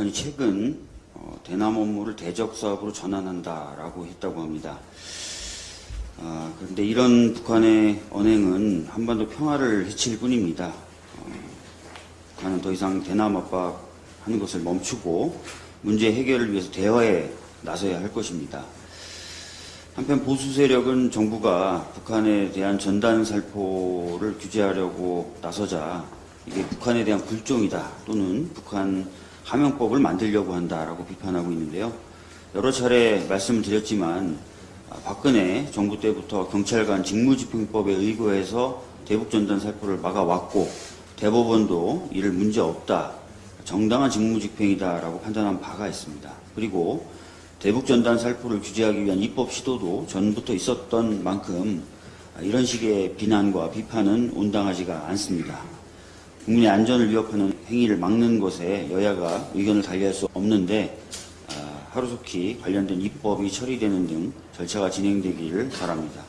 북한이 최근 어, 대남 업무를 대적 사업으로 전환한다라고 했다고 합니다. 아, 그런데 이런 북한의 언행은 한반도 평화를 해칠 뿐입니다. 어, 북한은 더 이상 대남 압박하는 것을 멈추고 문제 해결을 위해서 대화에 나서야 할 것입니다. 한편 보수 세력은 정부가 북한에 대한 전단 살포를 규제하려고 나서자 이게 북한에 대한 굴종이다 또는 북한 하명법을 만들려고 한다라고 비판하고 있는데요. 여러 차례 말씀을 드렸지만 아, 박근혜 정부 때부터 경찰관 직무집행법에 의거해서 대북 전단 살포를 막아왔고 대법원도 이를 문제 없다 정당한 직무집행이다라고 판단한 바가 있습니다. 그리고 대북 전단 살포를 규제하기 위한 입법 시도도 전부터 있었던 만큼 이런 식의 비난과 비판은 온당하지가 않습니다. 국민의 안전을 위협하는 행위를 막는 것에 여야가 의견을 달리할 수 없는데 아, 하루속히 관련된 입법이 처리되는 등 절차가 진행되기를 바랍니다.